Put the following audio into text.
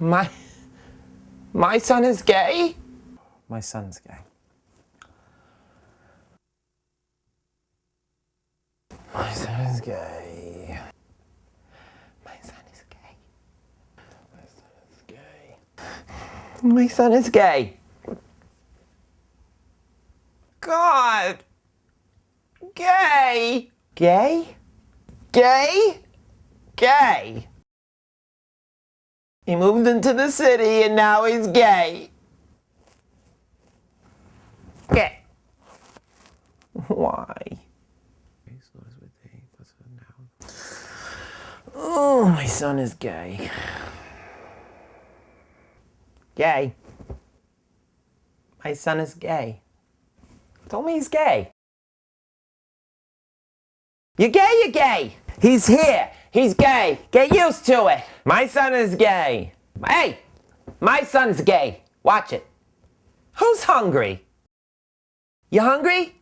My... My son is gay? My son's gay. My son is gay. My son is gay. My son is gay. My son is gay. God! Gay! Gay? Gay? Gay! He moved into the city and now he's gay. Gay. Why? Oh, my son is gay. Gay. My son is gay. Told me he's gay. You're gay, you're gay. He's here. He's gay. Get used to it. My son is gay. Hey, my son's gay. Watch it. Who's hungry? You hungry?